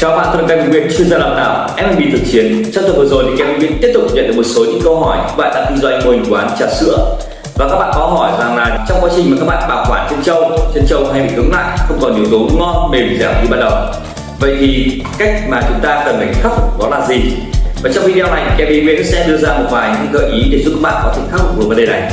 Chào bạn, tôi là Kevin Nguyễn, chuyên gia đào tạo F&B thực chiến. Trong tuần vừa rồi thì Kevin Nguyễn tiếp tục nhận được một số những câu hỏi các bạn đang kinh doanh mô hình quán trà sữa và các bạn có hỏi rằng là trong quá trình mà các bạn bảo quản chân trâu, chân trâu hay bị cứng lại, không còn yếu tố ngon, mềm, dẻo như ban đầu. Vậy thì cách mà chúng ta cần phải khắc phục đó là gì? Và trong video này Kevin Nguyễn sẽ đưa ra một vài những gợi ý để giúp các bạn có thể khắc phục được vấn đề này.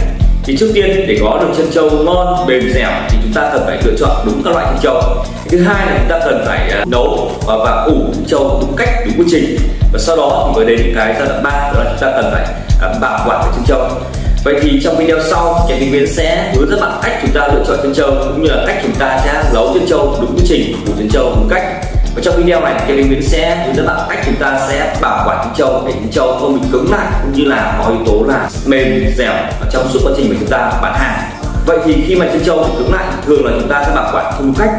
Thì trước tiên để có được chân trâu ngon, mềm, dẻo thì chúng ta cần phải lựa chọn đúng các loại chân trâu. Thứ hai là chúng ta cần phải à, nấu và, và ủ trâu đúng cách đúng quy trình. Và sau đó thì mới đến cái giai đoạn ba đó là chúng ta cần phải à, bảo quản cái chân trâu. Vậy thì trong video sau kẻ tình viên sẽ hướng dẫn bạn cách chúng ta lựa chọn chân trâu cũng như là cách chúng ta sẽ nấu chân trâu đúng quy trình ủ chân trâu đúng cách. Và trong video này kẻ tình viên sẽ hướng dẫn bạn cách chúng ta sẽ bảo quản chân trâu để chân trâu không bị cứng lại cũng như là có yếu tố là mềm dẻo trong suốt quá trình chúng ta bán hàng. Vậy thì khi mà chân trâu bị cứng lại thường là chúng ta sẽ bảo quản không khách.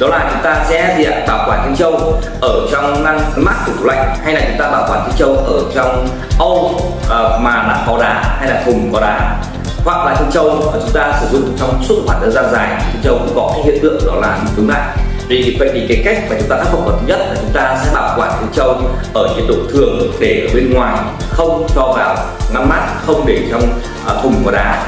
Đó là chúng ta sẽ gì ạ? Bảo quản chân trâu ở trong ngăn mát của tủ lạnh hay là chúng ta bảo quản chân trâu ở trong âu uh, ờ, mà là có đá hay là thùng có đá. Hoặc là chân trâu chúng ta sử dụng trong suốt khoảng thời gian dài chân trâu cũng có cái hiện tượng đó là bị cứng lại. Vì vậy thì cái cách mà chúng ta khắc phục thứ nhất là chúng ta sẽ bảo quản chân trâu ở nhiệt độ thường để ở bên ngoài không cho vào ngăn mát không để trong uh, thùng có đá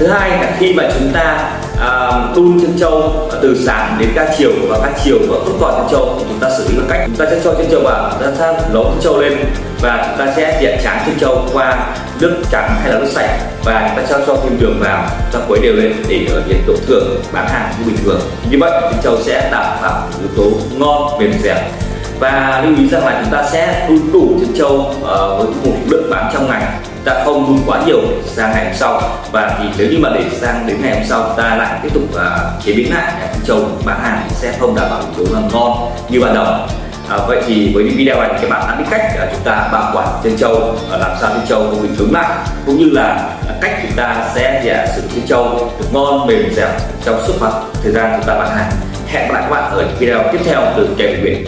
thứ hai là khi mà chúng ta à, uh, đun chân trâu từ sáng đến ca chiều và ca chiều và không còn chân trâu thì chúng ta xử lý bằng cách chúng ta sẽ cho chân trâu vào chúng ta sẽ nấu chân trâu lên và chúng ta sẽ diện tráng chân trâu qua nước trắng hay là nước sạch và chúng ta cho cho thêm đường vào cho quấy đều lên để ở nhiệt độ thường bán hàng như bình thường. Như vậy chân trâu sẽ đảm bảo yếu tố ngon mềm dẻo. Và lưu ý rằng là chúng ta sẽ đun đủ chân trâu uh, với một lượng bán trong ngày ta không đun quá nhiều sang ngày hôm sau. Và thì nếu như mà để sang đến ngày hôm sau ta lại tiếp tục uh, chế biến lại chân trâu bán hàng sẽ không đảm bảo yếu tố ngon như ban đầu. À, vậy thì với những video này thì các bạn đã biết cách uh, chúng ta bảo quản chân trâu uh, làm sao chân trâu không bị cứng lại cũng như là cách chúng ta sẽ uh, sử dụng chân trâu được ngon mềm dẻo trong suốt khoảng thời gian chúng ta bán hàng. Hẹn gặp lại các bạn ở những video tiếp theo từ kèm Nguyễn